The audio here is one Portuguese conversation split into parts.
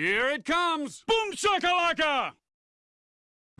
Here it comes! Boom shakalaka!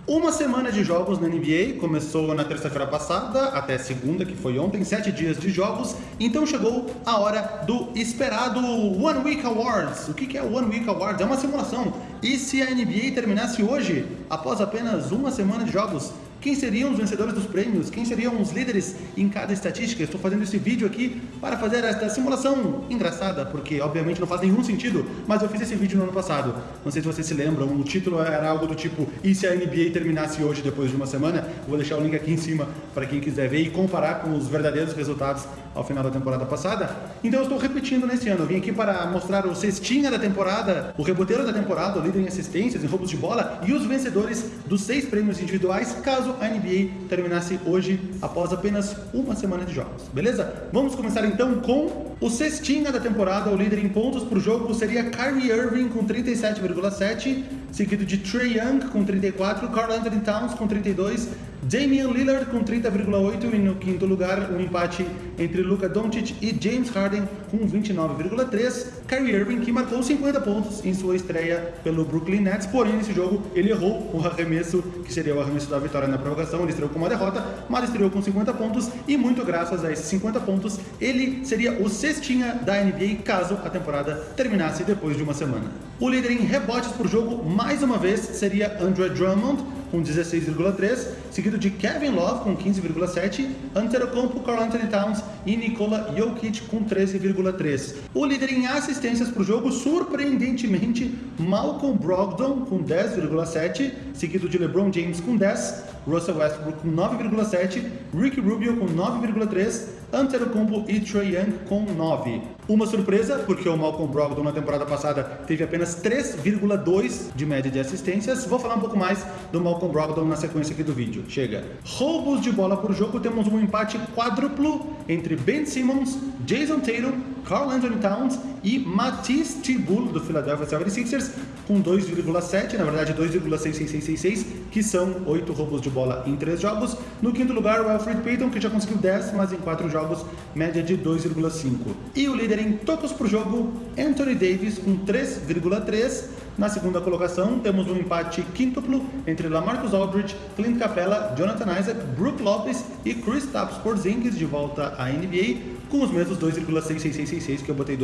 Uma semana de jogos na NBA, começou na terça-feira passada até segunda, que foi ontem, sete dias de jogos, então chegou a hora do esperado One Week Awards. O que é o One Week Awards? É uma simulação. E se a NBA terminasse hoje, após apenas uma semana de jogos, quem seriam os vencedores dos prêmios, quem seriam os líderes em cada estatística. estou fazendo esse vídeo aqui para fazer esta simulação engraçada, porque obviamente não faz nenhum sentido, mas eu fiz esse vídeo no ano passado. Não sei se vocês se lembram, o título era algo do tipo e se a NBA terminasse hoje depois de uma semana? Vou deixar o link aqui em cima para quem quiser ver e comparar com os verdadeiros resultados ao final da temporada passada. Então eu estou repetindo nesse ano, eu vim aqui para mostrar o cestinha da temporada, o reboteiro da temporada, o líder em assistências, em roubos de bola e os vencedores dos seis prêmios individuais, caso a NBA terminasse hoje após apenas uma semana de jogos, beleza? Vamos começar então com o cestinha da temporada, o líder em pontos por jogo seria Kyrie Irving com 37,7, seguido de Trey Young com 34, Carl Anthony Towns com 32, Damian Lillard com 30,8 e no quinto lugar um empate entre Luka Doncic e James Harden com 29,3. Kyrie Irving que marcou 50 pontos em sua estreia pelo Brooklyn Nets, porém nesse jogo ele errou o arremesso que seria o arremesso da vitória na prorrogação, ele estreou com uma derrota, mas estreou com 50 pontos e muito graças a esses 50 pontos ele seria o cestinha da NBA caso a temporada terminasse depois de uma semana. O líder em rebotes por jogo mais uma vez seria Andre Drummond com 16,3, seguido de Kevin Love com 15,7, Antetokounmpo, Carl Anthony Towns e Nikola Jokic com 13,3. O líder em assistências para o jogo, surpreendentemente, Malcolm Brogdon com 10,7, seguido de LeBron James com 10, Russell Westbrook com 9,7, Ricky Rubio com 9,3, Antetokounmpo e Trae Young com 9. Uma surpresa, porque o Malcolm Brogdon na temporada passada teve apenas 3,2 de média de assistências. Vou falar um pouco mais do Malcolm Brogdon na sequência aqui do vídeo. Chega. Roubos de bola por jogo, temos um empate quádruplo entre Ben Simmons, Jason Tatum, Carl Anthony Towns e Matisse Thybulle do Philadelphia 76ers com 2,7, na verdade 2,66666, que são 8 roubos de bola em 3 jogos. No quinto lugar, o Alfred Payton, que já conseguiu 10, mas em 4 jogos, média de 2,5. E o líder em tocos por jogo, Anthony Davis com 3,3. Na segunda colocação, temos um empate quíntuplo entre Lamarcus Aldridge, Clint Capella, Jonathan Isaac, Brook Lopez e Kristaps Porzingis de volta à NBA, com os mesmos 2,6666 que eu botei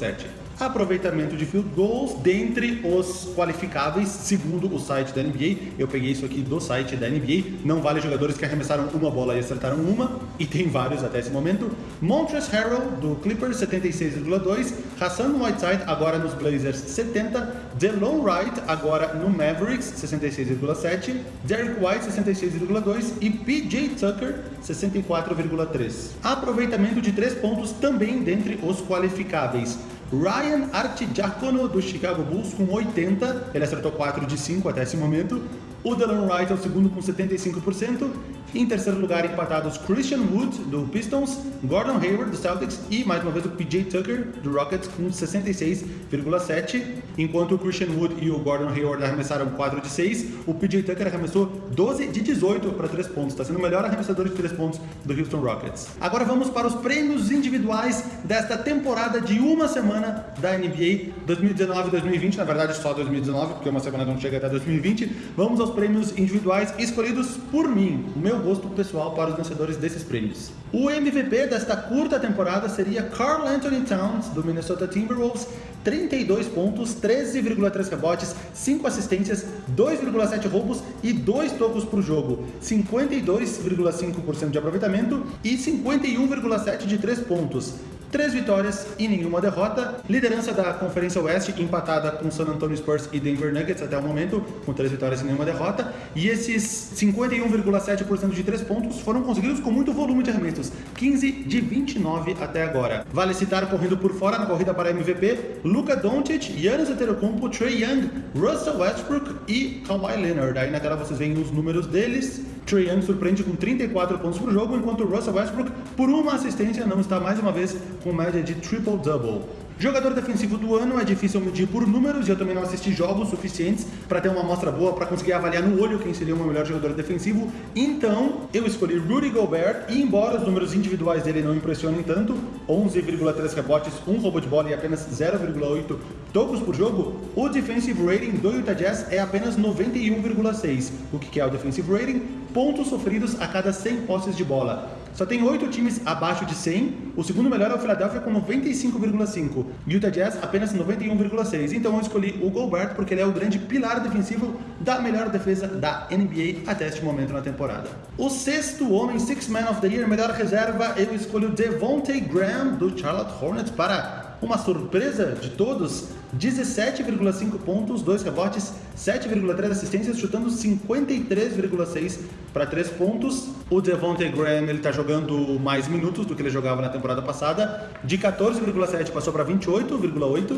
2,7. Aproveitamento de field goals dentre os qualificáveis, segundo o site da NBA. Eu peguei isso aqui do site da NBA. Não vale jogadores que arremessaram uma bola e acertaram uma, e tem vários até esse momento. Montrezl Harrell, do Clippers, 76,2. Hassan Whiteside, agora nos Blazers, 70. DeLon Wright, agora no Mavericks, 66,7. Derek White, 66,2. E PJ Tucker, 64,3. Aproveitamento de 3 pontos também dentre os qualificáveis. Ryan Artidiacono, do Chicago Bulls, com 80. Ele acertou 4 de 5 até esse momento. O Delon Wright é o segundo com 75%. Em terceiro lugar, empatados Christian Wood, do Pistons, Gordon Hayward, do Celtics e, mais uma vez, o PJ Tucker, do Rockets, com 66,7%. Enquanto o Christian Wood e o Gordon Hayward arremessaram 4 de 6, o PJ Tucker arremessou 12 de 18 para 3 pontos. Está sendo o melhor arremessador de 3 pontos do Houston Rockets. Agora vamos para os prêmios individuais desta temporada de uma semana da NBA 2019-2020. Na verdade, só 2019, porque uma semana não chega até 2020. Vamos aos prêmios individuais escolhidos por mim. O meu gosto pessoal para os vencedores desses prêmios. O MVP desta curta temporada seria Carl Anthony Towns, do Minnesota Timberwolves, 32 pontos, 13,3 rebotes, 5 assistências, 2,7 roubos e 2 tocos por jogo, 52,5% de aproveitamento e 51,7 de 3 pontos três vitórias e nenhuma derrota. Liderança da Conferência Oeste, empatada com San Antonio Spurs e Denver Nuggets até o momento, com três vitórias e nenhuma derrota. E esses 51,7% de três pontos foram conseguidos com muito volume de arremessos, 15 de 29 até agora. Vale citar correndo por fora na corrida para MVP, Luka Doncic, Giannis Antetokounmpo, Trey Young, Russell Westbrook e Kawhi Leonard. Aí na tela vocês veem os números deles. Trey Young surpreende com 34 pontos por jogo, enquanto Russell Westbrook, por uma assistência, não está mais uma vez com média de triple-double. Jogador defensivo do ano é difícil medir por números e eu também não assisti jogos suficientes para ter uma amostra boa para conseguir avaliar no olho quem seria o meu melhor jogador defensivo. Então, eu escolhi Rudy Gobert e embora os números individuais dele não impressionem tanto, 11,3 rebotes, um roubo de bola e apenas 0,8 tocos por jogo, o defensive rating do Utah Jazz é apenas 91,6. O que é o defensive rating? Pontos sofridos a cada 100 posses de bola. Só tem oito times abaixo de 100. O segundo melhor é o Philadelphia com 95,5. Utah Jazz apenas 91,6. Então eu escolhi o Gobert porque ele é o grande pilar defensivo da melhor defesa da NBA até este momento na temporada. O sexto homem, Six Man of the Year, melhor reserva, eu escolho Devontae Graham do Charlotte Hornets para uma surpresa de todos, 17,5 pontos, 2 rebotes, 7,3 assistências, chutando 53,6 para 3 pontos. O Devontae Graham ele está jogando mais minutos do que ele jogava na temporada passada. De 14,7 passou para 28,8.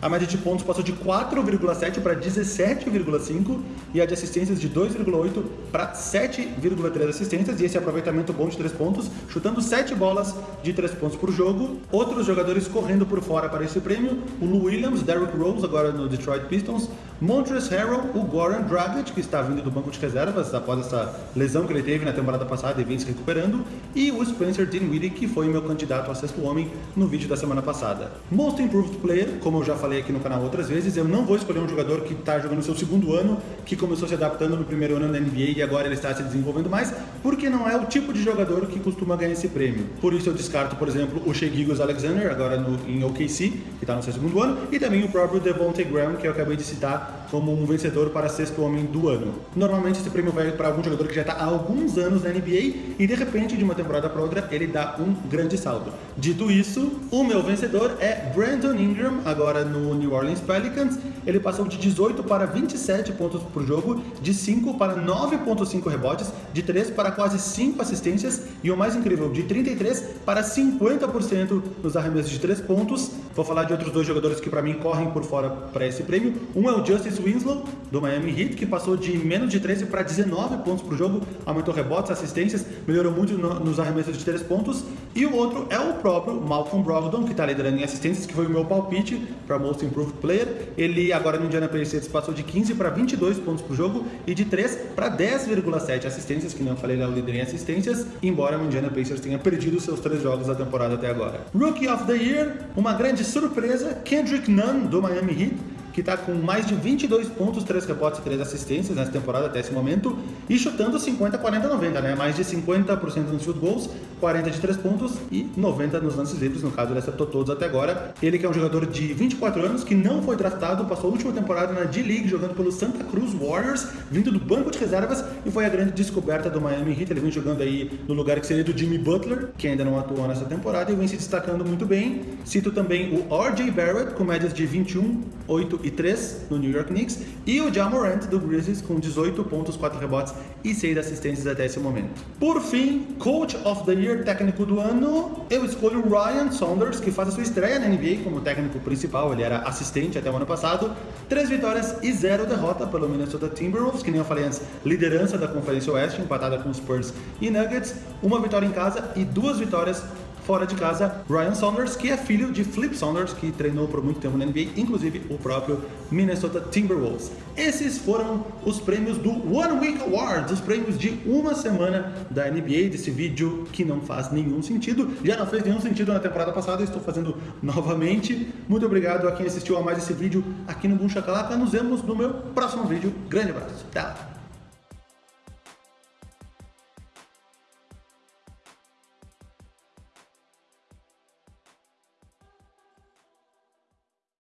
A média de pontos passou de 4,7 para 17,5 e a de assistências de 2,8 para 7,3 assistências e esse aproveitamento bom de 3 pontos, chutando 7 bolas de 3 pontos por jogo. Outros jogadores correndo por fora para esse prêmio, o Lou Williams, Derrick Rose agora no Detroit Pistons, Montrezl Harrell, o Goran Dragic, que está vindo do banco de reservas após essa lesão que ele teve na temporada passada e vem se recuperando, e o Spencer Dinwiddie, que foi meu candidato a sexto homem no vídeo da semana passada. Most Improved Player, como eu já falei aqui no canal outras vezes, eu não vou escolher um jogador que está jogando seu segundo ano, que começou se adaptando no primeiro ano na NBA e agora ele está se desenvolvendo mais, porque não é o tipo de jogador que costuma ganhar esse prêmio. Por isso eu descarto, por exemplo, o Shea Alexander, agora no, em OKC, que está no seu segundo ano, e também o próprio Devontae Graham, que eu acabei de citar como um vencedor para sexto homem do ano. Normalmente esse prêmio vai para algum jogador que já está há alguns anos na NBA e de repente, de uma temporada para outra, ele dá um grande salto. Dito isso, o meu vencedor é Brandon Ingram, agora no New Orleans Pelicans. Ele passou de 18 para 27 pontos por jogo, de 5 para 9.5 rebotes, de 3 para quase 5 assistências e o mais incrível, de 33 para 50% nos arremessos de 3 pontos. Vou falar de outros dois jogadores que para mim por fora para esse prêmio. Um é o Justice Winslow, do Miami Heat, que passou de menos de 13 para 19 pontos por jogo, aumentou rebotes, assistências, melhorou muito no, nos arremessos de 3 pontos. E o outro é o próprio Malcolm Brogdon, que está liderando em assistências, que foi o meu palpite para Most Improved Player. Ele agora no Indiana Pacers passou de 15 para 22 pontos por jogo e de 3 para 10,7 assistências, que não falei, ele é o líder em assistências, embora o Indiana Pacers tenha perdido seus três jogos da temporada até agora. Rookie of the Year, uma grande surpresa, Kendrick Nunn, do Miami Heat, que está com mais de 22 pontos, 3 rebotes e 3 assistências nessa temporada até esse momento, e chutando 50, 40, 90, né? Mais de 50% nos field goals, 40 de 3 pontos e 90 nos lances livres, no caso ele acertou todos até agora. Ele que é um jogador de 24 anos, que não foi draftado, passou a última temporada na D-League jogando pelo Santa Cruz Warriors, vindo do banco de reservas, e foi a grande descoberta do Miami Heat. Ele vem jogando aí no lugar que seria do Jimmy Butler, que ainda não atuou nessa temporada, e vem se destacando muito bem. Cito também o R.J. Barrett, com médias de 21, 8 e 3 no New York Knicks, e o Ja Morant do Grizzlies com 18 pontos, 4 rebotes e 6 assistências até esse momento. Por fim, Coach of the Year técnico do ano, eu escolho Ryan Saunders, que faz a sua estreia na NBA como técnico principal, ele era assistente até o ano passado, 3 vitórias e 0 derrota pelo Minnesota Timberwolves, que nem eu falei antes, liderança da Conferência Oeste, empatada com Spurs e Nuggets, uma vitória em casa e duas vitórias fora de casa, Ryan Saunders, que é filho de Flip Saunders, que treinou por muito tempo na NBA, inclusive o próprio Minnesota Timberwolves. Esses foram os prêmios do One Week Awards, os prêmios de uma semana da NBA, desse vídeo que não faz nenhum sentido. Já não fez nenhum sentido na temporada passada, estou fazendo novamente. Muito obrigado a quem assistiu a mais esse vídeo aqui no Boom Shakalaka. Nos vemos no meu próximo vídeo. Grande abraço. Lá.